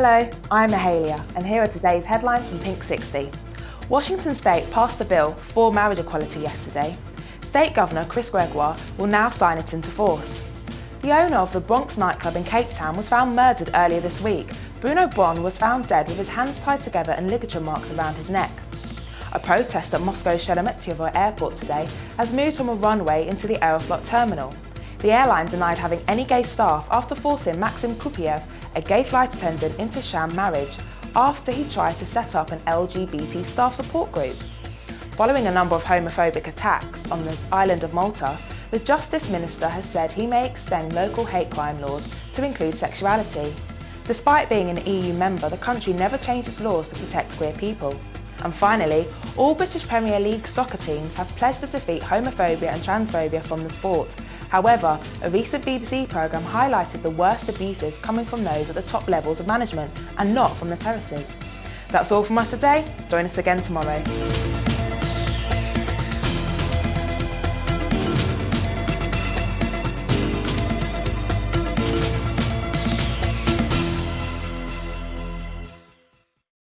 Hello, I'm Mahalia and here are today's headlines from Pink 60. Washington State passed a bill for marriage equality yesterday. State Governor Chris Gregoire will now sign it into force. The owner of the Bronx nightclub in Cape Town was found murdered earlier this week. Bruno Bon was found dead with his hands tied together and ligature marks around his neck. A protest at Moscow's Sheremetyevo airport today has moved from a runway into the Aeroflot terminal. The airline denied having any gay staff after forcing Maxim Kupiev, a gay flight attendant, into sham marriage after he tried to set up an LGBT staff support group. Following a number of homophobic attacks on the island of Malta, the Justice Minister has said he may extend local hate crime laws to include sexuality. Despite being an EU member, the country never changed its laws to protect queer people. And finally, all British Premier League soccer teams have pledged to defeat homophobia and transphobia from the sport. However, a recent BBC programme highlighted the worst abuses coming from those at the top levels of management and not from the terraces. That's all from us today. Join us again tomorrow.